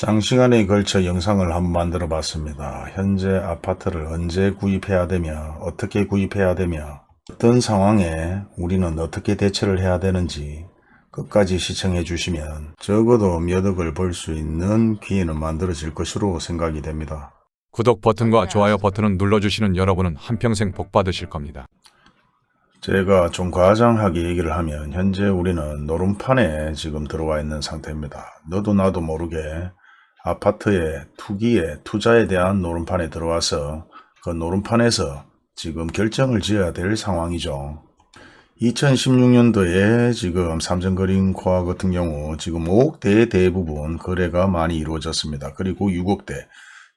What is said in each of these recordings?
장시간에 걸쳐 영상을 한번 만들어 봤습니다. 현재 아파트를 언제 구입해야 되며 어떻게 구입해야 되며 어떤 상황에 우리는 어떻게 대처를 해야 되는지 끝까지 시청해 주시면 적어도 몇 억을 벌 수 있는 기회는 만들어질 것으로 생각이 됩니다. 구독 버튼과 좋아요 버튼을 눌러주시는 여러분은 한평생 복 받으실 겁니다. 제가 좀 과장하게 얘기를 하면 현재 우리는 노름판에 지금 들어와 있는 상태입니다. 너도 나도 모르게 아파트의 투기에 투자에 대한 노름판에 들어와서 그 노름판에서 지금 결정을 지어야 될 상황이죠. 2016년도에 지금 삼성그린 코아 같은 경우 지금 5억대의 대부분 거래가 많이 이루어졌습니다. 그리고 6억대,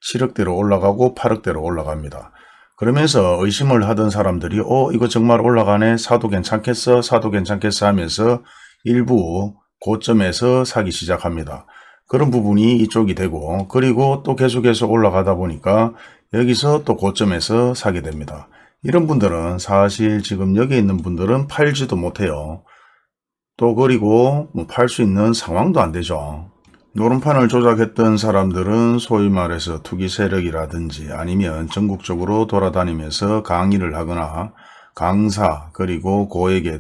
7억대로 올라가고 8억대로 올라갑니다. 그러면서 의심을 하던 사람들이 어 이거 정말 올라가네 사도 괜찮겠어 사도 괜찮겠어 하면서 일부 고점에서 사기 시작합니다. 그런 부분이 이쪽이 되고 그리고 또 계속해서 올라가다 보니까 여기서 또 고점에서 사게 됩니다. 이런 분들은 사실 지금 여기 있는 분들은 팔지도 못해요. 또 그리고 뭐 팔수 있는 상황도 안 되죠. 노름판을 조작했던 사람들은 소위 말해서 투기 세력이라든지 아니면 전국적으로 돌아다니면서 강의를 하거나 강사 그리고 고액의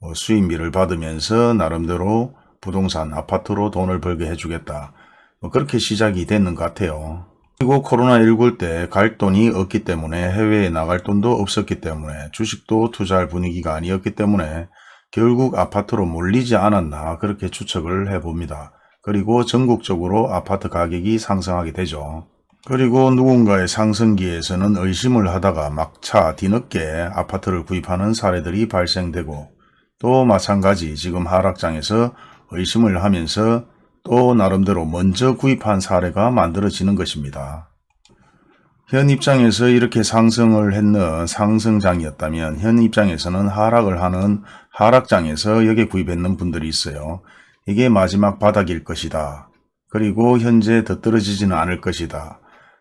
뭐 수익비를 받으면서 나름대로 부동산 아파트로 돈을 벌게 해주겠다. 뭐 그렇게 시작이 됐는 것 같아요. 그리고 코로나19 때 갈 돈이 없기 때문에 해외에 나갈 돈도 없었기 때문에 주식도 투자할 분위기가 아니었기 때문에 결국 아파트로 몰리지 않았나 그렇게 추측을 해봅니다. 그리고 전국적으로 아파트 가격이 상승하게 되죠. 그리고 누군가의 상승기에서는 의심을 하다가 막차 뒤늦게 아파트를 구입하는 사례들이 발생되고 또 마찬가지 지금 하락장에서 의심을 하면서 또 나름대로 먼저 구입한 사례가 만들어지는 것입니다. 현 입장에서 이렇게 상승을 했는 상승장이었다면 현 입장에서는 하락을 하는 하락장에서 여기에 구입했는 분들이 있어요. 이게 마지막 바닥일 것이다. 그리고 현재 더 떨어지지는 않을 것이다.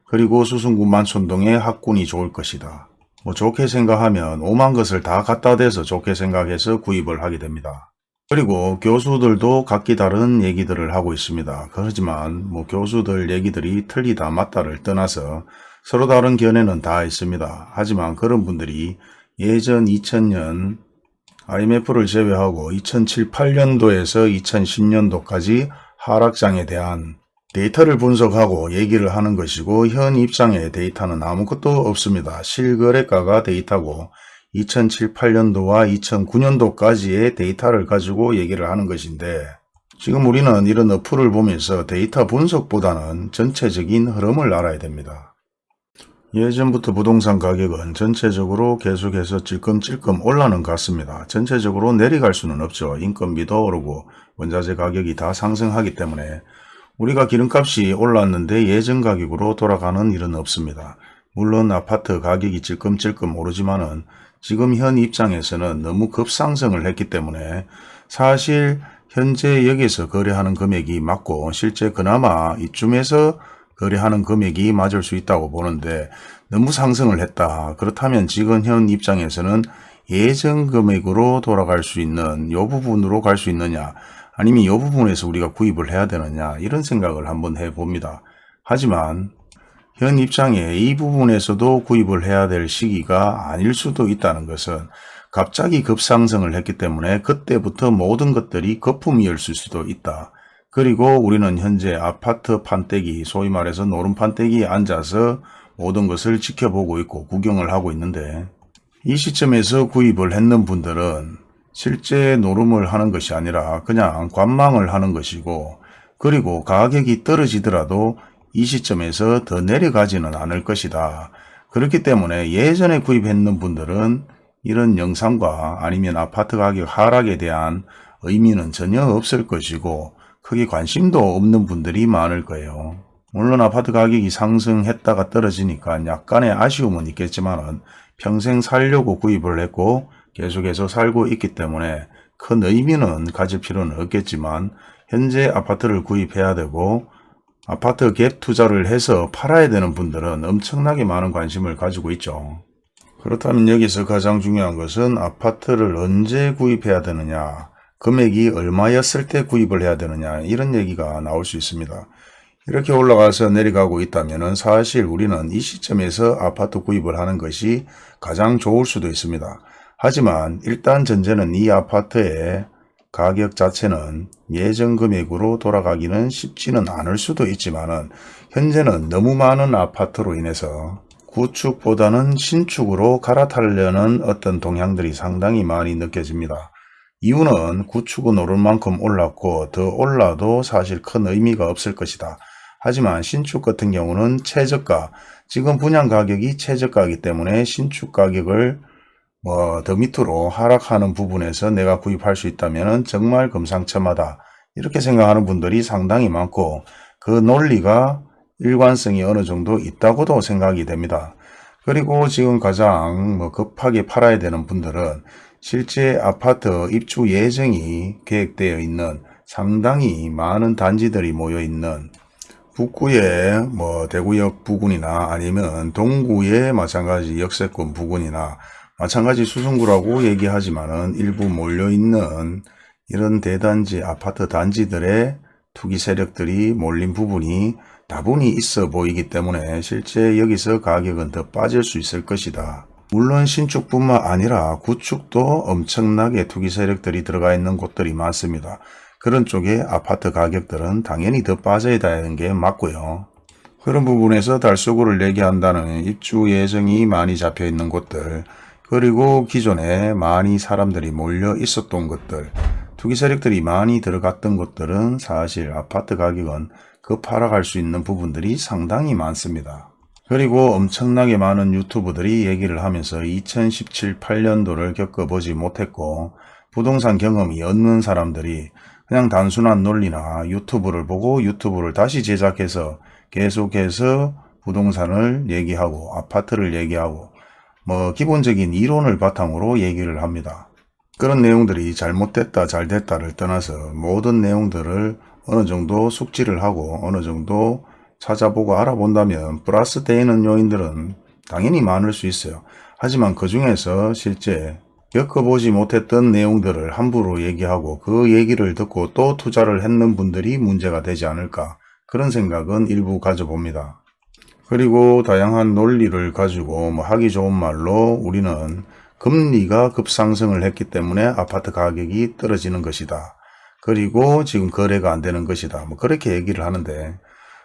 그리고 수승구 만 촌동의 학군이 좋을 것이다. 뭐 좋게 생각하면 오만 것을 다 갖다 대서 좋게 생각해서 구입을 하게 됩니다. 그리고 교수들도 각기 다른 얘기들을 하고 있습니다. 그렇지만 뭐 교수들 얘기들이 틀리다 맞다를 떠나서 서로 다른 견해는 다 있습니다. 하지만 그런 분들이 예전 2000년 IMF를 제외하고 2007, 8년도에서 2010년도까지 하락장에 대한 데이터를 분석하고 얘기를 하는 것이고 현 입장의 데이터는 아무것도 없습니다. 실거래가가 데이터고 2007, 8년도와 2009년도까지의 데이터를 가지고 얘기를 하는 것인데 지금 우리는 이런 어플을 보면서 데이터 분석보다는 전체적인 흐름을 알아야 됩니다. 예전부터 부동산 가격은 전체적으로 계속해서 찔끔찔끔 올라는 갔습니다. 전체적으로 내려갈 수는 없죠. 인건비도 오르고 원자재 가격이 다 상승하기 때문에 우리가 기름값이 올랐는데 예전 가격으로 돌아가는 일은 없습니다. 물론 아파트 가격이 찔끔찔끔 오르지만은 지금 현 입장에서는 너무 급상승을 했기 때문에 사실 현재 여기서 거래하는 금액이 맞고 실제 그나마 이쯤에서 거래하는 금액이 맞을 수 있다고 보는데 너무 상승을 했다. 그렇다면 지금 현 입장에서는 예전 금액으로 돌아갈 수 있는 요 부분으로 갈 수 있느냐 아니면 이 부분에서 우리가 구입을 해야 되느냐 이런 생각을 한번 해봅니다. 하지만 현 입장에 이 부분에서도 구입을 해야 될 시기가 아닐 수도 있다는 것은 갑자기 급상승을 했기 때문에 그때부터 모든 것들이 거품이었을 수도 있다. 그리고 우리는 현재 아파트 판때기 소위 말해서 노름 판때기에 앉아서 모든 것을 지켜보고 있고 구경을 하고 있는데 이 시점에서 구입을 했는 분들은 실제 노름을 하는 것이 아니라 그냥 관망을 하는 것이고 그리고 가격이 떨어지더라도 이 시점에서 더 내려가지는 않을 것이다. 그렇기 때문에 예전에 구입했는 분들은 이런 영상과 아니면 아파트 가격 하락에 대한 의미는 전혀 없을 것이고 크게 관심도 없는 분들이 많을 거예요. 물론 아파트 가격이 상승했다가 떨어지니까 약간의 아쉬움은 있겠지만 평생 살려고 구입을 했고 계속해서 살고 있기 때문에 큰 의미는 가질 필요는 없겠지만 현재 아파트를 구입해야 되고 아파트 갭 투자를 해서 팔아야 되는 분들은 엄청나게 많은 관심을 가지고 있죠. 그렇다면 여기서 가장 중요한 것은 아파트를 언제 구입해야 되느냐 금액이 얼마였을 때 구입을 해야 되느냐 이런 얘기가 나올 수 있습니다. 이렇게 올라가서 내려가고 있다면 사실 우리는 이 시점에서 아파트 구입을 하는 것이 가장 좋을 수도 있습니다. 하지만 일단 전제는 이 아파트의 가격 자체는 예전 금액으로 돌아가기는 쉽지는 않을 수도 있지만 은 현재는 너무 많은 아파트로 인해서 구축보다는 신축으로 갈아타려는 어떤 동향들이 상당히 많이 느껴집니다. 이유는 구축은 오를 만큼 올랐고 더 올라도 사실 큰 의미가 없을 것이다. 하지만 신축 같은 경우는 최저가, 지금 분양 가격이 최저가이기 때문에 신축 가격을 뭐 더 밑으로 하락하는 부분에서 내가 구입할 수 있다면 정말 금상첨화다. 이렇게 생각하는 분들이 상당히 많고 그 논리가 일관성이 어느 정도 있다고도 생각이 됩니다. 그리고 지금 가장 뭐 급하게 팔아야 되는 분들은 실제 아파트 입주 예정이 계획되어 있는 상당히 많은 단지들이 모여 있는 북구의 뭐 대구역 부근이나 아니면 동구의 마찬가지 역세권 부근이나 마찬가지 수성구라고 얘기하지만은 일부 몰려있는 이런 대단지 아파트 단지들의 투기 세력들이 몰린 부분이 다분히 있어 보이기 때문에 실제 여기서 가격은 더 빠질 수 있을 것이다. 물론 신축뿐만 아니라 구축도 엄청나게 투기 세력들이 들어가 있는 곳들이 많습니다. 그런 쪽에 아파트 가격들은 당연히 더 빠져야 되는 게 맞고요. 그런 부분에서 달서구를 얘기한다는 입주 예정이 많이 잡혀 있는 곳들 그리고 기존에 많이 사람들이 몰려 있었던 것들 투기 세력들이 많이 들어갔던 곳들은 사실 아파트 가격은 급하락할 수 있는 부분들이 상당히 많습니다. 그리고 엄청나게 많은 유튜브들이 얘기를 하면서 2017, 8년도를 겪어보지 못했고 부동산 경험이 없는 사람들이 그냥 단순한 논리나 유튜브를 보고 유튜브를 다시 제작해서 계속해서 부동산을 얘기하고 아파트를 얘기하고 뭐 기본적인 이론을 바탕으로 얘기를 합니다. 그런 내용들이 잘못됐다 잘됐다를 떠나서 모든 내용들을 어느 정도 숙지를 하고 어느 정도 찾아보고 알아본다면 플러스 되는 요인들은 당연히 많을 수 있어요. 하지만 그 중에서 실제 겪어보지 못했던 내용들을 함부로 얘기하고 그 얘기를 듣고 또 투자를 했는 분들이 문제가 되지 않을까 그런 생각은 일부 가져봅니다. 그리고 다양한 논리를 가지고 뭐 하기 좋은 말로 우리는 금리가 급상승을 했기 때문에 아파트 가격이 떨어지는 것이다. 그리고 지금 거래가 안 되는 것이다. 뭐 그렇게 얘기를 하는데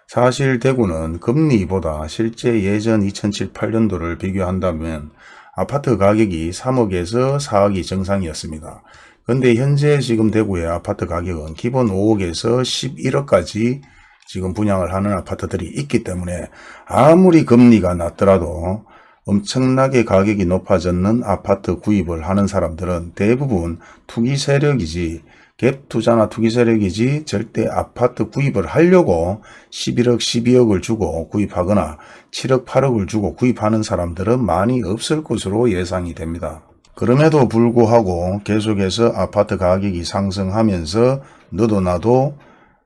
사실 대구는 금리보다 실제 예전 2007, 8년도를 비교한다면 아파트 가격이 3억에서 4억이 정상이었습니다. 근데 현재 지금 대구의 아파트 가격은 기본 5억에서 11억까지 지금 분양을 하는 아파트들이 있기 때문에 아무리 금리가 낮더라도 엄청나게 가격이 높아졌는 아파트 구입을 하는 사람들은 대부분 투기 세력이지 갭 투자나 투기 세력이지 절대 아파트 구입을 하려고 11억 12억을 주고 구입하거나 7억 8억을 주고 구입하는 사람들은 많이 없을 것으로 예상이 됩니다. 그럼에도 불구하고 계속해서 아파트 가격이 상승하면서 너도 나도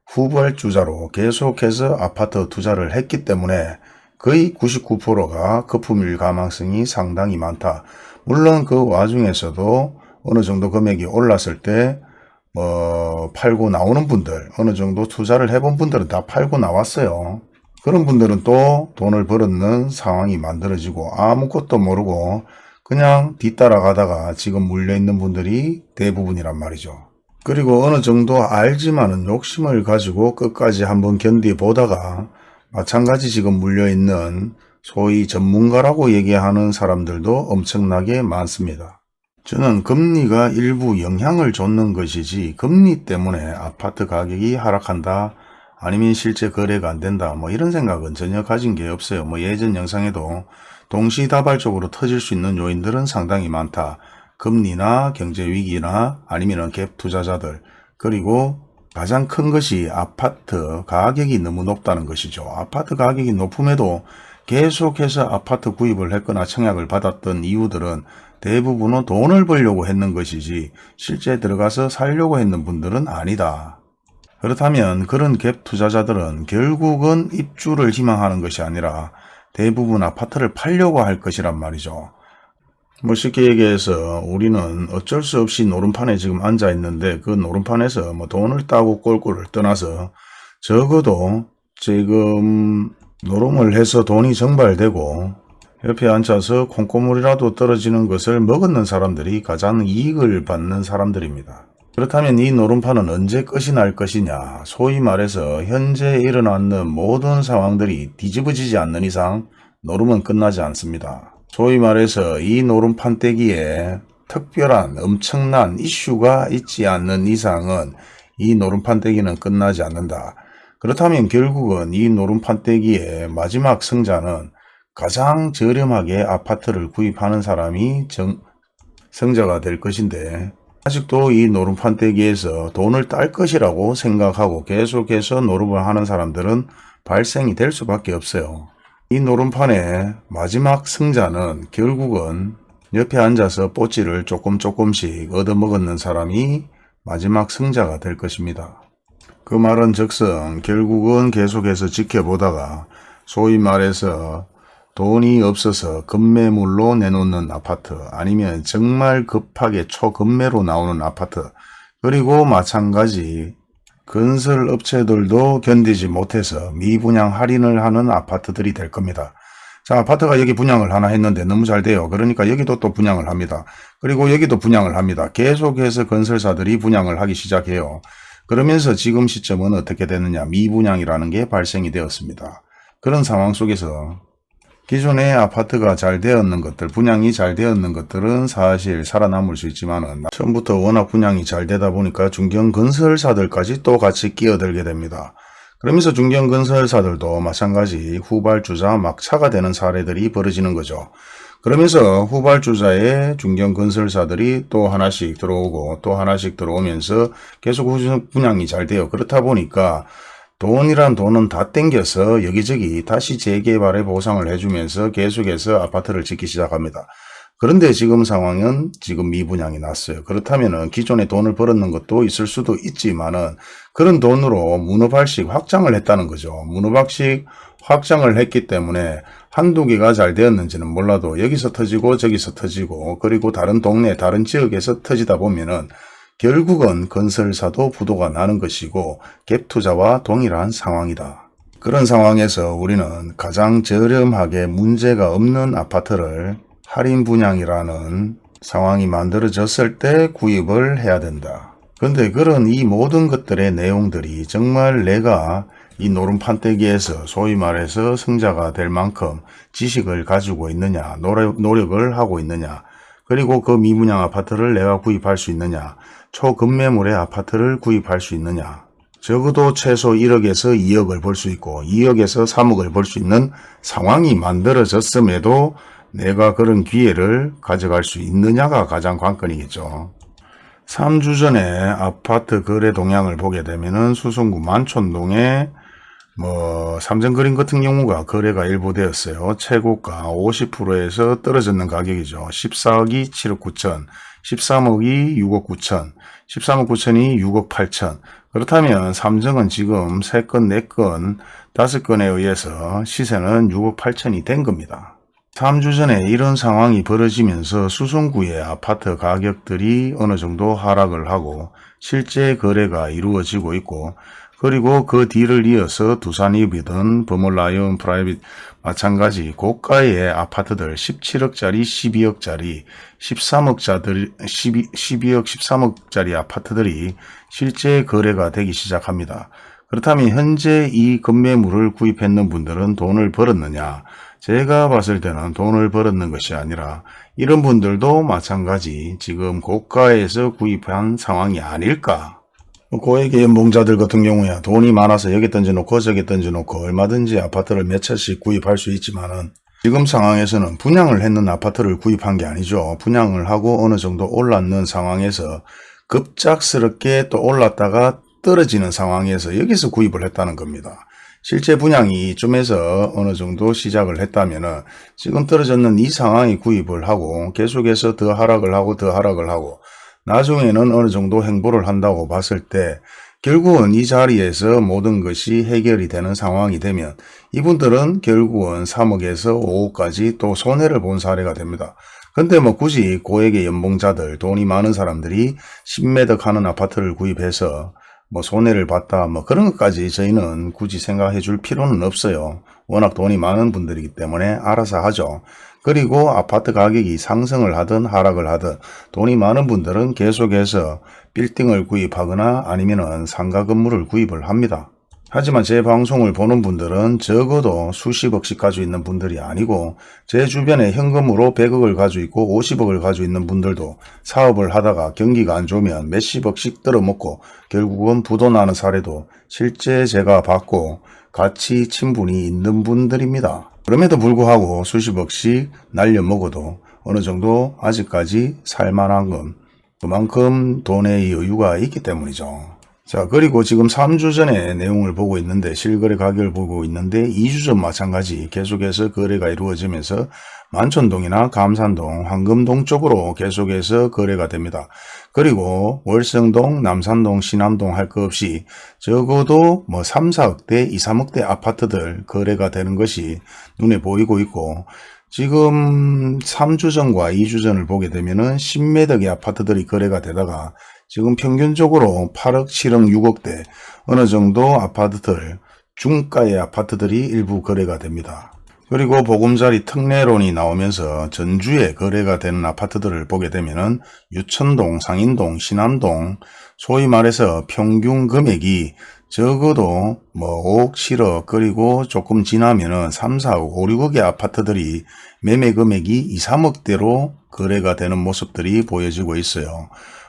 후발주자로 계속해서 아파트 투자를 했기 때문에 거의 99%가 거품일 가망성이 상당히 많다. 물론 그 와중에서도 어느 정도 금액이 올랐을 때 뭐 팔고 나오는 분들 어느 정도 투자를 해본 분들은 다 팔고 나왔어요. 그런 분들은 또 돈을 벌었는 상황이 만들어지고 아무것도 모르고 그냥 뒤따라가다가 지금 물려있는 분들이 대부분이란 말이죠. 그리고 어느 정도 알지만은 욕심을 가지고 끝까지 한번 견디보다가 마찬가지 지금 물려있는 소위 전문가라고 얘기하는 사람들도 엄청나게 많습니다. 저는 금리가 일부 영향을 줬는 것이지 금리 때문에 아파트 가격이 하락한다 아니면 실제 거래가 안 된다 뭐 이런 생각은 전혀 가진 게 없어요. 뭐 예전 영상에도 동시다발적으로 터질 수 있는 요인들은 상당히 많다. 금리나 경제 위기나 아니면 갭 투자자들 그리고 가장 큰 것이 아파트 가격이 너무 높다는 것이죠. 아파트 가격이 높음에도 계속해서 아파트 구입을 했거나 청약을 받았던 이유들은 대부분은 돈을 벌려고 했는 것이지 실제 들어가서 살려고 했는 분들은 아니다. 그렇다면 그런 갭 투자자들은 결국은 입주를 희망하는 것이 아니라 대부분 아파트를 팔려고 할 것이란 말이죠. 뭐 쉽게 얘기해서 우리는 어쩔 수 없이 노름판에 지금 앉아 있는데 그 노름판에서 뭐 돈을 따고 꼴꼴을 떠나서 적어도 지금 노름을 해서 돈이 정발되고 옆에 앉아서 콩고물이라도 떨어지는 것을 먹었는 사람들이 가장 이익을 받는 사람들입니다. 그렇다면 이 노름판은 언제 끝이 날 것이냐 소위 말해서 현재 일어나는 모든 상황들이 뒤집어지지 않는 이상 노름은 끝나지 않습니다. 소위 말해서 이 노름판 떼기에 특별한 엄청난 이슈가 있지 않는 이상은 이 노름판 떼기는 끝나지 않는다. 그렇다면 결국은 이 노름판 떼기의 마지막 승자는 가장 저렴하게 아파트를 구입하는 사람이 정, 승자가 될 것인데 아직도 이 노름판 떼기에서 돈을 딸 것이라고 생각하고 계속해서 노름을 하는 사람들은 발생이 될 수밖에 없어요. 이 노름판의 마지막 승자는 결국은 옆에 앉아서 뽀찌를 조금 조금씩 얻어먹었는 사람이 마지막 승자가 될 것입니다. 그 말은 즉슨 결국은 계속해서 지켜보다가 소위 말해서 돈이 없어서 급매물로 내놓는 아파트 아니면 정말 급하게 초급매로 나오는 아파트 그리고 마찬가지 건설 업체들도 견디지 못해서 미분양 할인을 하는 아파트들이 될 겁니다. 자 아파트가 여기 분양을 하나 했는데 너무 잘 돼요. 그러니까 여기도 또 분양을 합니다. 그리고 여기도 분양을 합니다. 계속해서 건설사들이 분양을 하기 시작해요. 그러면서 지금 시점은 어떻게 되느냐 미분양이라는 게 발생이 되었습니다. 그런 상황 속에서 기존의 아파트가 잘 되었는 것들, 분양이 잘 되었는 것들은 사실 살아남을 수 있지만 은 처음부터 워낙 분양이 잘 되다 보니까 중견 건설사들까지 또 같이 끼어들게 됩니다. 그러면서 중견 건설사들도 마찬가지 후발주자 막차가 되는 사례들이 벌어지는 거죠. 그러면서 후발주자의 중견 건설사들이 또 하나씩 들어오고 또 하나씩 들어오면서 계속 분양이 잘 돼요. 그렇다 보니까 돈이란 돈은 다 땡겨서 여기저기 다시 재개발의 보상을 해주면서 계속해서 아파트를 짓기 시작합니다. 그런데 지금 상황은 지금 미분양이 났어요. 그렇다면 기존에 돈을 벌었는 것도 있을 수도 있지만 은 그런 돈으로 문어발식 확장을 했다는 거죠. 문어발식 확장을 했기 때문에 한두 개가 잘 되었는지는 몰라도 여기서 터지고 저기서 터지고 그리고 다른 동네 다른 지역에서 터지다 보면은 결국은 건설사도 부도가 나는 것이고 갭투자와 동일한 상황이다. 그런 상황에서 우리는 가장 저렴하게 문제가 없는 아파트를 할인 분양이라는 상황이 만들어졌을 때 구입을 해야 된다. 근데 그런 이 모든 것들의 내용들이 정말 내가 이 노름판 떼기에서 소위 말해서 승자가 될 만큼 지식을 가지고 있느냐 노력, 노력을 하고 있느냐 그리고 그 미분양 아파트를 내가 구입할 수 있느냐 초급매물의 아파트를 구입할 수 있느냐 적어도 최소 1억에서 2억을 벌수 있고 2억에서 3억을 벌수 있는 상황이 만들어졌음에도 내가 그런 기회를 가져갈 수 있느냐가 가장 관건이겠죠. 3주 전에 아파트 거래 동향을 보게 되면은 수성구 만촌동에 뭐 삼성그린 같은 경우가 거래가 일부 되었어요. 최고가 50%에서 떨어졌는 가격이죠. 14억이 7억 9천, 13억이 6억 9천, 13억 9천이 6억 8천. 그렇다면 삼성은 지금 3건, 4건, 5건에 의해서 시세는 6억 8천이 된 겁니다. 3주 전에 이런 상황이 벌어지면서 수성구의 아파트 가격들이 어느 정도 하락을 하고 실제 거래가 이루어지고 있고 그리고 그 뒤를 이어서 두산이비든 버몰라이온 프라이빗 마찬가지 고가의 아파트들 17억짜리 12억짜리 13억짜리 12, 12억 13억짜리 아파트들이 실제 거래가 되기 시작합니다. 그렇다면 현재 이 건매물을 구입했는 분들은 돈을 벌었느냐 제가 봤을 때는 돈을 벌었는 것이 아니라 이런 분들도 마찬가지 지금 고가에서 구입한 상황이 아닐까. 고액의 연봉자들 같은 경우에 돈이 많아서 여기 던져놓고 저기 던져놓고 얼마든지 아파트를 몇 채씩 구입할 수 있지만 은 지금 상황에서는 분양을 했는 아파트를 구입한 게 아니죠. 분양을 하고 어느 정도 올랐는 상황에서 급작스럽게 또 올랐다가 떨어지는 상황에서 여기서 구입을 했다는 겁니다. 실제 분양이 이쯤에서 어느 정도 시작을 했다면 지금 떨어졌는 이 상황이 구입을 하고 계속해서 더 하락을 하고 더 하락을 하고 나중에는 어느 정도 행보를 한다고 봤을 때 결국은 이 자리에서 모든 것이 해결이 되는 상황이 되면 이분들은 결국은 3억에서 5억까지 또 손해를 본 사례가 됩니다. 근데 뭐 굳이 고액의 연봉자들 돈이 많은 사람들이 10매덕 하는 아파트를 구입해서 뭐 손해를 봤다 뭐 그런 것까지 저희는 굳이 생각해 줄 필요는 없어요. 워낙 돈이 많은 분들이기 때문에 알아서 하죠. 그리고 아파트 가격이 상승을 하든 하락을 하든 돈이 많은 분들은 계속해서 빌딩을 구입하거나 아니면은 상가 건물을 구입을 합니다. 하지만 제 방송을 보는 분들은 적어도 수십억씩 가지고 있는 분들이 아니고 제 주변에 현금으로 100억을 가지고 있고 50억을 가지고 있는 분들도 사업을 하다가 경기가 안 좋으면 몇십억씩 떨어먹고 결국은 부도나는 사례도 실제 제가 봤고 같이 친분이 있는 분들입니다. 그럼에도 불구하고 수십억씩 날려먹어도 어느 정도 아직까지 살만한 건 그만큼 돈의 여유가 있기 때문이죠. 자 그리고 지금 3주 전에 내용을 보고 있는데 실거래 가격을 보고 있는데 2주 전 마찬가지 계속해서 거래가 이루어지면서 만촌동이나 감산동, 황금동 쪽으로 계속해서 거래가 됩니다. 그리고 월성동, 남산동, 신암동 할 것 없이 적어도 뭐 3, 4억대, 2, 3억대 아파트들 거래가 되는 것이 눈에 보이고 있고 지금 3주 전과 2주 전을 보게 되면 은 10매덕의 아파트들이 거래가 되다가 지금 평균적으로 8억, 7억, 6억대 어느 정도 아파트들 중가의 아파트들이 일부 거래가 됩니다. 그리고 보금자리 특례론이 나오면서 전주에 거래가 되는 아파트들을 보게 되면은 유천동, 상인동, 신암동 소위 말해서 평균 금액이 적어도 뭐 5억, 7억 그리고 조금 지나면 은 3, 4억, 5, 6억의 아파트들이 매매 금액이 2, 3억대로 거래가 되는 모습들이 보여지고 있어요.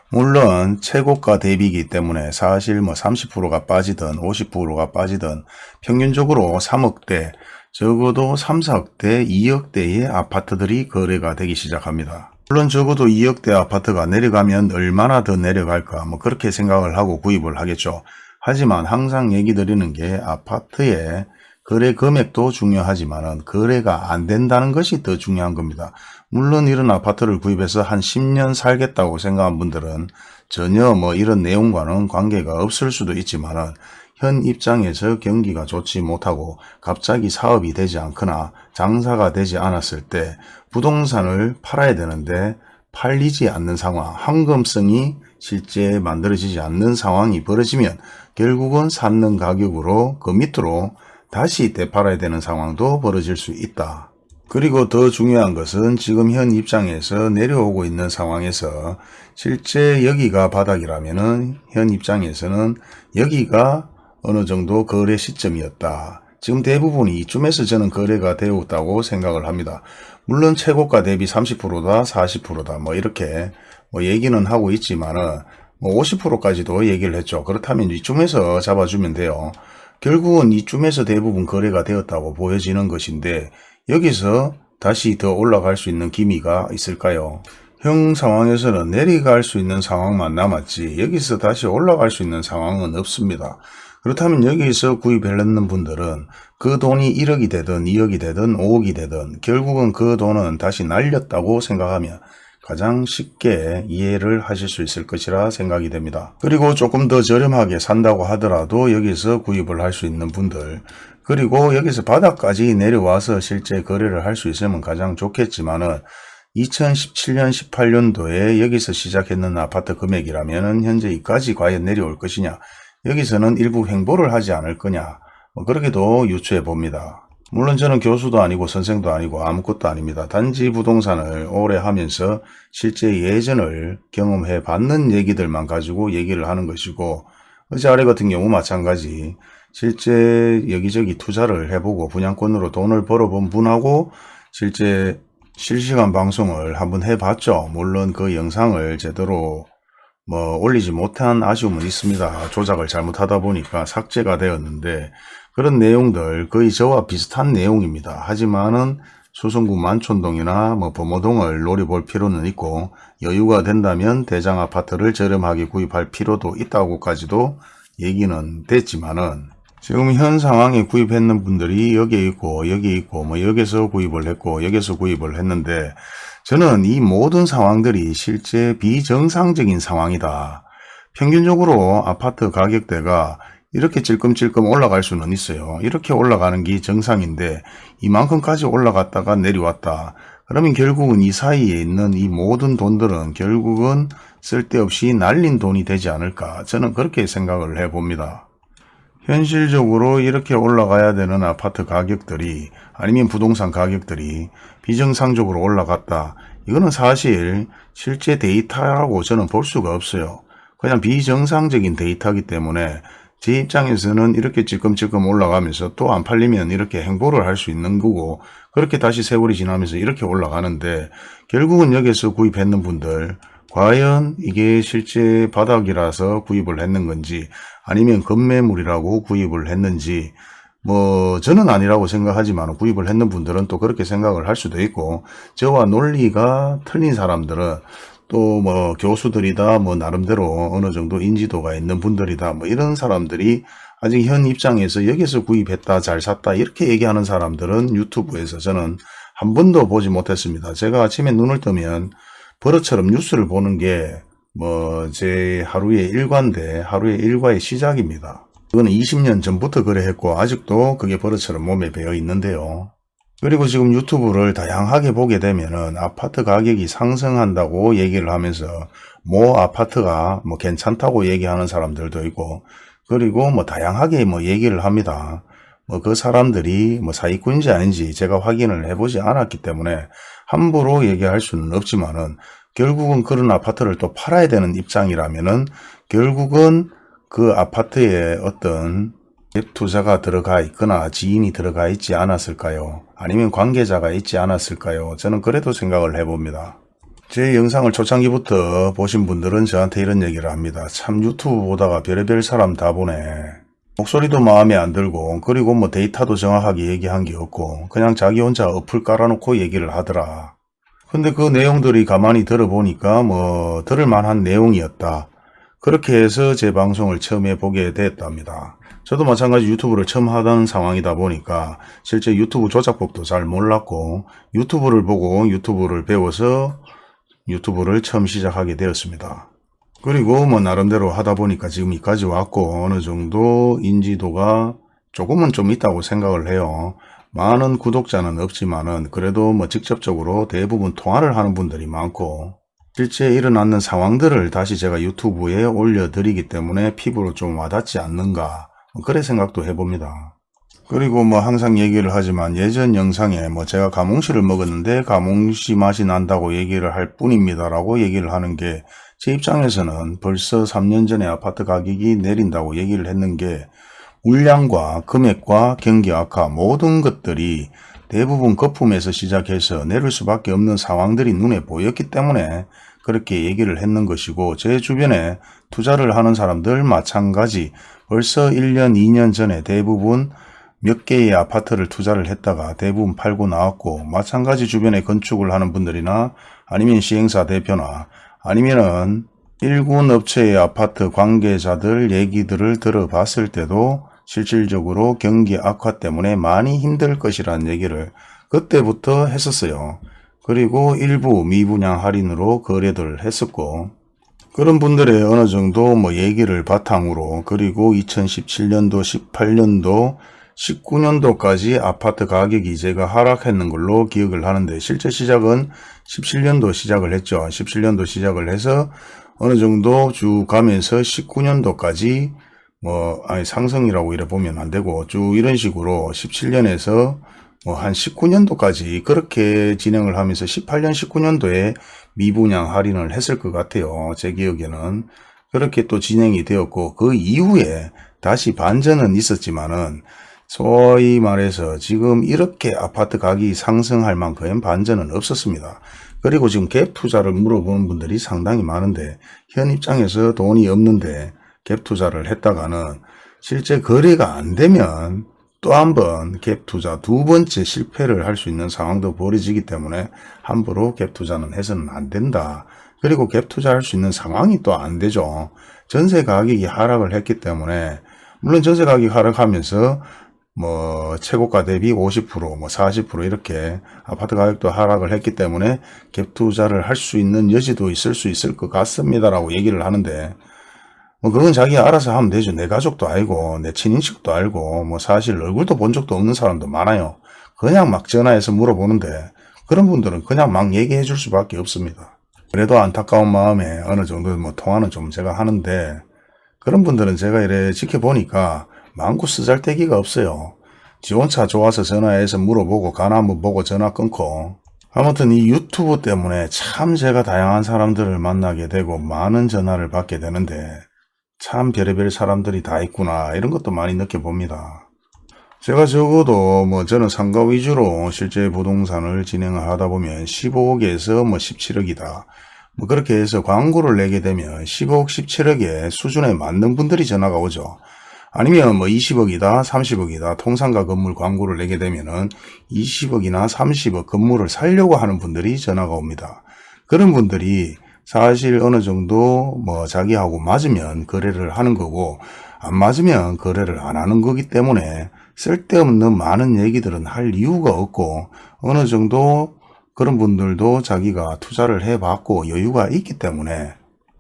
물론 최고가 대비이기 때문에 사실 뭐 30%가 빠지든 50%가 빠지든 평균적으로 3억대 적어도 3, 4억대, 2억대의 아파트들이 거래가 되기 시작합니다. 물론 적어도 2억대 아파트가 내려가면 얼마나 더 내려갈까 뭐 그렇게 생각을 하고 구입을 하겠죠. 하지만 항상 얘기 드리는 게 아파트의 거래 금액도 중요하지만 거래가 안 된다는 것이 더 중요한 겁니다. 물론 이런 아파트를 구입해서 한 10년 살겠다고 생각한 분들은 전혀 뭐 이런 내용과는 관계가 없을 수도 있지만 현 입장에서 경기가 좋지 못하고 갑자기 사업이 되지 않거나 장사가 되지 않았을 때 부동산을 팔아야 되는데 팔리지 않는 상황, 황금성이 실제 만들어지지 않는 상황이 벌어지면 결국은 샀는 가격으로 그 밑으로 다시 되팔아야 되는 상황도 벌어질 수 있다. 그리고 더 중요한 것은 지금 현 입장에서 내려오고 있는 상황에서 실제 여기가 바닥이라면 현 입장에서는 여기가 어느 정도 거래 시점이었다. 지금 대부분이 이쯤에서 저는 거래가 되었다고 생각을 합니다. 물론 최고가 대비 30%다 40%다 뭐 이렇게 뭐 얘기는 하고 있지만은 뭐 50%까지도 얘기를 했죠. 그렇다면 이쯤에서 잡아주면 돼요. 결국은 이쯤에서 대부분 거래가 되었다고 보여지는 것인데 여기서 다시 더 올라갈 수 있는 기미가 있을까요? 형 상황에서는 내려갈 수 있는 상황만 남았지 여기서 다시 올라갈 수 있는 상황은 없습니다. 그렇다면 여기서 구입했는 분들은 그 돈이 1억이 되든 2억이 되든 5억이 되든 결국은 그 돈은 다시 날렸다고 생각하면 가장 쉽게 이해를 하실 수 있을 것이라 생각이 됩니다. 그리고 조금 더 저렴하게 산다고 하더라도 여기서 구입을 할 수 있는 분들 그리고 여기서 바닥까지 내려와서 실제 거래를 할 수 있으면 가장 좋겠지만 은 2017년 18년도에 여기서 시작했는 아파트 금액이라면 현재 이까지 과연 내려올 것이냐 여기서는 일부 횡보를 하지 않을 거냐 뭐 그렇게도 유추해 봅니다. 물론 저는 교수도 아니고 선생도 아니고 아무것도 아닙니다. 단지 부동산을 오래 하면서 실제 예전을 경험해 봤는 얘기들만 가지고 얘기를 하는 것이고 어제 아래 같은 경우 마찬가지 실제 여기저기 투자를 해보고 분양권으로 돈을 벌어본 분하고 실제 실시간 방송을 한번 해봤죠. 물론 그 영상을 제대로 뭐 올리지 못한 아쉬움은 있습니다. 조작을 잘못하다 보니까 삭제가 되었는데 그런 내용들 거의 저와 비슷한 내용입니다. 하지만은 수성구 만촌동이나 뭐 범호동을 노려볼 필요는 있고 여유가 된다면 대장 아파트를 저렴하게 구입할 필요도 있다고까지도 얘기는 됐지만은 지금 현 상황에 구입했는 분들이 여기에 있고 여기에 있고 뭐 여기서 구입을 했고 여기서 구입을 했는데 저는 이 모든 상황들이 실제 비정상적인 상황이다. 평균적으로 아파트 가격대가 이렇게 찔끔찔끔 올라갈 수는 있어요. 이렇게 올라가는 게 정상인데 이만큼까지 올라갔다가 내려왔다. 그러면 결국은 이 사이에 있는 이 모든 돈들은 결국은 쓸데없이 날린 돈이 되지 않을까 저는 그렇게 생각을 해봅니다. 현실적으로 이렇게 올라가야 되는 아파트 가격들이 아니면 부동산 가격들이 비정상적으로 올라갔다. 이거는 사실 실제 데이터라고 저는 볼 수가 없어요. 그냥 비정상적인 데이터이기 때문에 제 입장에서는 이렇게 찔끔찔끔 올라가면서 또 안 팔리면 이렇게 횡보를 할 수 있는 거고 그렇게 다시 세월이 지나면서 이렇게 올라가는데 결국은 여기서 구입했는 분들 과연 이게 실제 바닥이라서 구입을 했는 건지 아니면 급매물이라고 구입을 했는지 뭐 저는 아니라고 생각하지만 구입을 했는 분들은 또 그렇게 생각을 할 수도 있고 저와 논리가 틀린 사람들은 또 뭐 교수들이다 뭐 나름대로 어느 정도 인지도가 있는 분들이다 뭐 이런 사람들이 아직 현 입장에서 여기서 구입했다 잘 샀다 이렇게 얘기하는 사람들은 유튜브에서 저는 한 번도 보지 못했습니다. 제가 아침에 눈을 뜨면 버릇처럼 뉴스를 보는 게 뭐 제 하루의 일과인데 하루의 일과의 시작입니다. 그거는 20년 전부터 그래 했고 아직도 그게 버릇처럼 몸에 배어 있는데요. 그리고 지금 유튜브를 다양하게 보게 되면은 아파트 가격이 상승한다고 얘기를 하면서 뭐 아파트가 뭐 괜찮다고 얘기하는 사람들도 있고 그리고 뭐 다양하게 뭐 얘기를 합니다. 뭐 그 사람들이 뭐 사기꾼인지 아닌지 제가 확인을 해보지 않았기 때문에 함부로 얘기할 수는 없지만은 결국은 그런 아파트를 또 팔아야 되는 입장이라면은 결국은 그 아파트에 어떤 갭 투자가 들어가 있거나 지인이 들어가 있지 않았을까요? 아니면 관계자가 있지 않았을까요? 저는 그래도 생각을 해봅니다. 제 영상을 초창기부터 보신 분들은 저한테 이런 얘기를 합니다. 참 유튜브 보다가 별의별 사람 다 보네. 목소리도 마음에 안 들고 그리고 뭐 데이터도 정확하게 얘기한 게 없고 그냥 자기 혼자 어플 깔아놓고 얘기를 하더라. 근데 그 내용들이 가만히 들어보니까 뭐 들을 만한 내용이었다. 그렇게 해서 제 방송을 처음에 보게 됐답니다. 저도 마찬가지 유튜브를 처음 하던 상황이다 보니까 실제 유튜브 조작법도 잘 몰랐고 유튜브를 보고 유튜브를 배워서 유튜브를 처음 시작하게 되었습니다. 그리고 뭐 나름대로 하다 보니까 지금 여기까지 왔고 어느 정도 인지도가 조금은 좀 있다고 생각을 해요. 많은 구독자는 없지만은 그래도 뭐 직접적으로 대부분 통화를 하는 분들이 많고 실제 일어나는 상황들을 다시 제가 유튜브에 올려드리기 때문에 피부로 좀 와닿지 않는가 뭐 그래 생각도 해봅니다. 그리고 뭐 항상 얘기를 하지만 예전 영상에 뭐 제가 가몽시를 먹었는데 가몽시 맛이 난다고 얘기를 할 뿐입니다 라고 얘기를 하는 게 제 입장에서는 벌써 3년 전에 아파트 가격이 내린다고 얘기를 했는 게 물량과 금액과 경기 악화 모든 것들이 대부분 거품에서 시작해서 내릴 수밖에 없는 상황들이 눈에 보였기 때문에 그렇게 얘기를 했는 것이고 제 주변에 투자를 하는 사람들 마찬가지 벌써 1년 2년 전에 대부분 몇 개의 아파트를 투자를 했다가 대부분 팔고 나왔고 마찬가지 주변에 건축을 하는 분들이나 아니면 시행사 대표나 아니면은 일군 업체의 아파트 관계자들 얘기들을 들어봤을 때도 실질적으로 경기 악화 때문에 많이 힘들 것이라는 얘기를 그때부터 했었어요. 그리고 일부 미분양 할인으로 거래를 했었고 그런 분들의 어느 정도 뭐 얘기를 바탕으로 그리고 2017년도 18년도 19년도까지 아파트 가격이 제가 하락했는 걸로 기억을 하는데 실제 시작은 17년도 시작을 했죠. 17년도 시작을 해서 어느 정도 쭉 가면서 19년도까지 뭐 아니 상승이라고 이래 보면 안 되고 쭉 이런 식으로 17년에서 뭐 한 19년도까지 그렇게 진행을 하면서 18년 19년도에 미분양 할인을 했을 것 같아요. 제 기억에는 그렇게 또 진행이 되었고 그 이후에 다시 반전은 있었지만은 소위 말해서 지금 이렇게 아파트 가격이 상승할 만큼 반전은 없었습니다. 그리고 지금 갭 투자를 물어보는 분들이 상당히 많은데 현 입장에서 돈이 없는데 갭 투자를 했다가는 실제 거래가 안 되면 또 한 번 갭 투자 두 번째 실패를 할 수 있는 상황도 벌어지기 때문에 함부로 갭 투자는 해서는 안 된다. 그리고 갭 투자할 수 있는 상황이 또 안 되죠. 전세 가격이 하락을 했기 때문에 물론 전세 가격이 하락하면서 뭐 최고가 대비 50%뭐 40% 이렇게 아파트 가격도 하락을 했기 때문에 갭 투자를 할 수 있는 여지도 있을 수 있을 것 같습니다라고 얘기를 하는데 뭐 그건 자기가 알아서 하면 되죠. 내 가족도 알고 내 친인식도 알고 뭐 사실 얼굴도 본 적도 없는 사람도 많아요. 그냥 막 전화해서 물어보는데 그런 분들은 그냥 막 얘기해 줄 수밖에 없습니다. 그래도 안타까운 마음에 어느 정도 뭐 통화는 좀 제가 하는데 그런 분들은 제가 이래 지켜보니까 많고 쓰잘데기가 없어요. 지 혼자 좋아서 전화해서 물어보고 가나 한번 보고 전화 끊고 아무튼 이 유튜브 때문에 참 제가 다양한 사람들을 만나게 되고 많은 전화를 받게 되는데 참 별의별 사람들이 다 있구나 이런 것도 많이 느껴봅니다. 제가 적어도 뭐 저는 상가 위주로 실제 부동산을 진행을 하다 보면 15억에서 뭐 17억이다. 뭐 그렇게 해서 광고를 내게 되면 15억, 17억의 수준에 맞는 분들이 전화가 오죠. 아니면 뭐 20억이다, 30억이다 통상가 건물 광고를 내게 되면은 20억이나 30억 건물을 살려고 하는 분들이 전화가 옵니다. 그런 분들이 사실 어느 정도 뭐 자기하고 맞으면 거래를 하는 거고 안 맞으면 거래를 안 하는 거기 때문에 쓸데없는 많은 얘기들은 할 이유가 없고 어느 정도 그런 분들도 자기가 투자를 해봤고 여유가 있기 때문에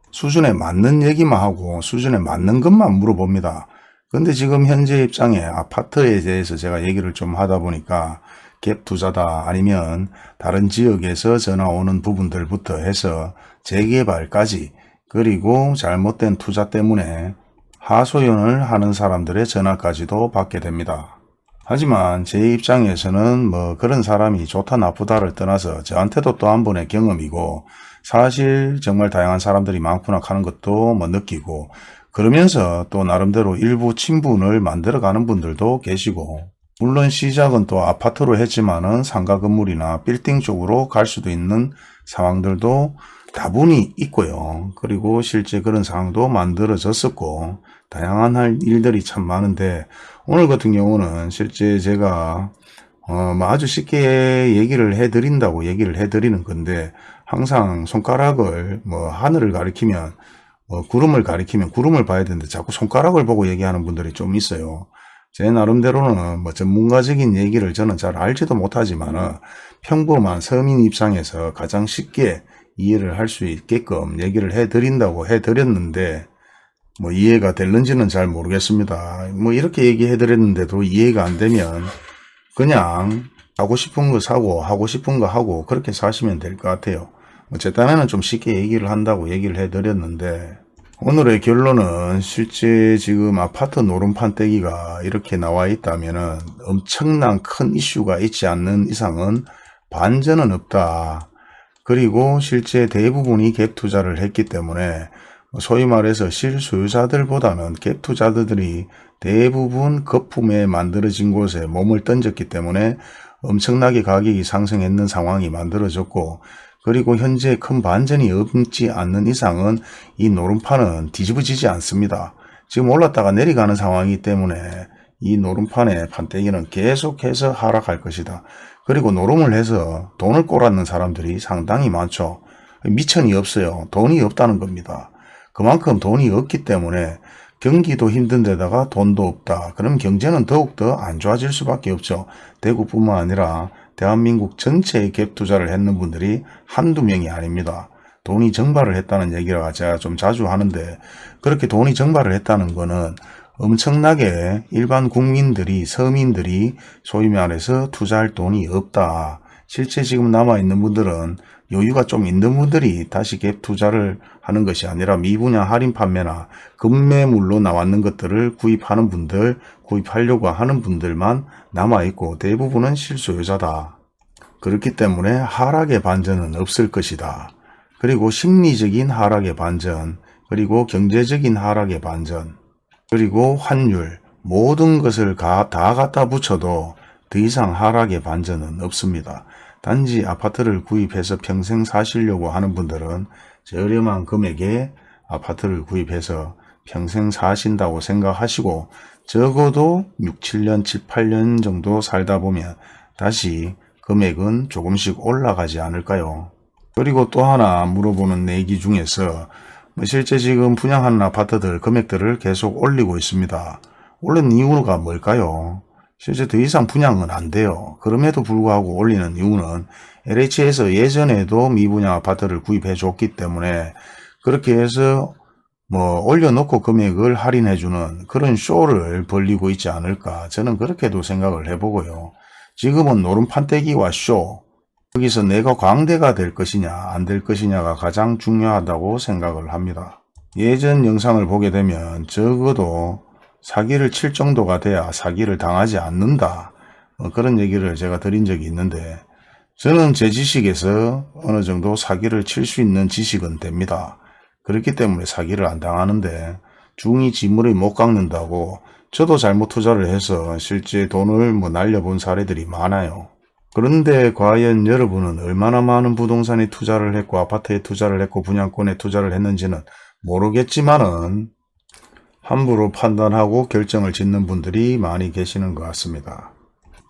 수준에 맞는 얘기만 하고 수준에 맞는 것만 물어봅니다. 근데 지금 현재 입장에 아파트에 대해서 제가 얘기를 좀 하다 보니까 갭 투자다 아니면 다른 지역에서 전화 오는 부분들부터 해서 재개발까지 그리고 잘못된 투자 때문에 하소연을 하는 사람들의 전화까지도 받게 됩니다. 하지만 제 입장에서는 뭐 그런 사람이 좋다 나쁘다를 떠나서 저한테도 또 한 번의 경험이고 사실 정말 다양한 사람들이 많구나 하는 것도 뭐 느끼고 그러면서 또 나름대로 일부 친분을 만들어가는 분들도 계시고 물론 시작은 또 아파트로 했지만 은 상가 건물이나 빌딩 쪽으로 갈 수도 있는 상황들도 다분히 있고요. 그리고 실제 그런 상황도 만들어졌었고 다양한 할 일들이 참 많은데 오늘 같은 경우는 실제 제가 어, 뭐 아주 쉽게 얘기를 해드린다고 얘기를 해드리는 건데 항상 손가락을 뭐 하늘을 가리키면 뭐 구름을 가리키면 구름을 봐야 되는데 자꾸 손가락을 보고 얘기하는 분들이 좀 있어요. 제 나름대로는 뭐 전문가적인 얘기를 저는 잘 알지도 못하지만 평범한 서민 입장에서 가장 쉽게 이해를 할 수 있게끔 얘기를 해드린다고 해드렸는데 뭐 이해가 될는지는 잘 모르겠습니다. 뭐 이렇게 얘기해 드렸는데도 이해가 안 되면 그냥 하고 싶은 거 사고 하고 싶은 거 하고 그렇게 사시면 될 것 같아요. 딴에는 좀 쉽게 얘기를 한다고 얘기를 해드렸는데 오늘의 결론은 실제 지금 아파트 노름판 떼기가 이렇게 나와 있다면 엄청난 큰 이슈가 있지 않는 이상은 반전은 없다. 그리고 실제 대부분이 갭 투자를 했기 때문에 소위 말해서 실소유자들보다는 갭 투자들이 대부분 거품에 만들어진 곳에 몸을 던졌기 때문에 엄청나게 가격이 상승했는 상황이 만들어졌고 그리고 현재 큰 반전이 없지 않는 이상은 이 노름판은 뒤집어지지 않습니다. 지금 올랐다가 내려가는 상황이기 때문에 이 노름판의 판때기는 계속해서 하락할 것이다. 그리고 노름을 해서 돈을 꼬랐는 사람들이 상당히 많죠. 미천이 없어요. 돈이 없다는 겁니다. 그만큼 돈이 없기 때문에 경기도 힘든 데다가 돈도 없다. 그럼 경제는 더욱더 안 좋아질 수밖에 없죠. 대구뿐만 아니라 대한민국 전체에 갭 투자를 했는 분들이 한두 명이 아닙니다. 돈이 증발을 했다는 얘기가 제가 좀 자주 하는데 그렇게 돈이 증발을 했다는 거는 엄청나게 일반 국민들이 서민들이 소위 말해서 투자할 돈이 없다. 실제 지금 남아있는 분들은 여유가 좀 있는 분들이 다시 갭 투자를 하는 것이 아니라 미분양 할인 판매나 급매물로 나왔는 것들을 구입하는 분들, 구입하려고 하는 분들만 남아있고 대부분은 실소유자다. 그렇기 때문에 하락의 반전은 없을 것이다. 그리고 심리적인 하락의 반전, 그리고 경제적인 하락의 반전, 그리고 환율, 모든 것을 다 갖다 붙여도 더 이상 하락의 반전은 없습니다. 단지 아파트를 구입해서 평생 사시려고 하는 분들은 저렴한 금액에 아파트를 구입해서 평생 사신다고 생각하시고 적어도 6, 7년, 7, 8년 정도 살다 보면 다시 금액은 조금씩 올라가지 않을까요? 그리고 또 하나 물어보는 내기 중에서 뭐 실제 지금 분양하는 아파트들 금액들을 계속 올리고 있습니다. 올린 이유가 뭘까요? 실제 더 이상 분양은 안 돼요. 그럼에도 불구하고 올리는 이유는 LH에서 예전에도 미분양 아파트를 구입해 줬기 때문에 그렇게 해서 뭐 올려놓고 금액을 할인해 주는 그런 쇼를 벌리고 있지 않을까 저는 그렇게도 생각을 해보고요. 지금은 노름판때기와 쇼 여기서 내가 광대가 될 것이냐 안 될 것이냐가 가장 중요하다고 생각을 합니다. 예전 영상을 보게 되면 적어도 사기를 칠 정도가 돼야 사기를 당하지 않는다. 어, 그런 얘기를 제가 드린 적이 있는데 저는 제 지식에서 어느 정도 사기를 칠 수 있는 지식은 됩니다. 그렇기 때문에 사기를 안 당하는데 중이 지물을 못 깎는다고 저도 잘못 투자를 해서 실제 돈을 뭐 날려본 사례들이 많아요. 그런데 과연 여러분은 얼마나 많은 부동산에 투자를 했고 아파트에 투자를 했고 분양권에 투자를 했는지는 모르겠지만은 함부로 판단하고 결정을 짓는 분들이 많이 계시는 것 같습니다.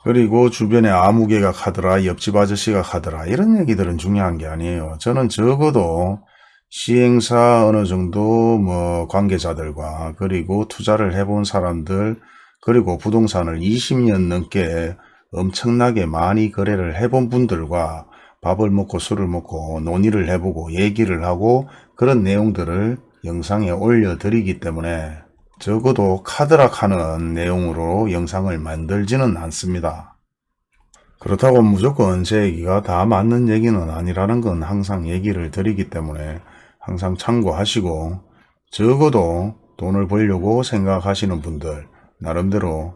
그리고 주변에 아무개가 가더라 옆집 아저씨가 가더라 이런 얘기들은 중요한 게 아니에요. 저는 적어도 시행사 어느 정도 뭐 관계자들과 그리고 투자를 해본 사람들 그리고 부동산을 20년 넘게 엄청나게 많이 거래를 해본 분들과 밥을 먹고 술을 먹고 논의를 해보고 얘기를 하고 그런 내용들을 영상에 올려드리기 때문에 적어도 카드락하는 내용으로 영상을 만들지는 않습니다. 그렇다고 무조건 제 얘기가 다 맞는 얘기는 아니라는 건 항상 얘기를 드리기 때문에 항상 참고하시고 적어도 돈을 벌려고 생각하시는 분들 나름대로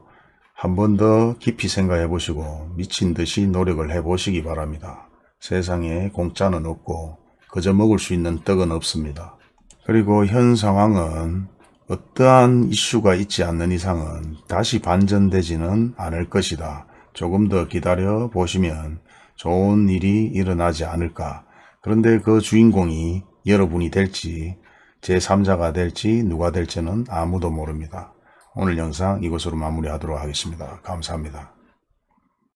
한 번 더 깊이 생각해 보시고 미친 듯이 노력을 해 보시기 바랍니다. 세상에 공짜는 없고 그저 먹을 수 있는 떡은 없습니다. 그리고 현 상황은 어떠한 이슈가 있지 않는 이상은 다시 반전되지는 않을 것이다. 조금 더 기다려 보시면 좋은 일이 일어나지 않을까. 그런데 그 주인공이 여러분이 될지 제3자가 될지 누가 될지는 아무도 모릅니다. 오늘 영상 이것으로 마무리하도록 하겠습니다. 감사합니다.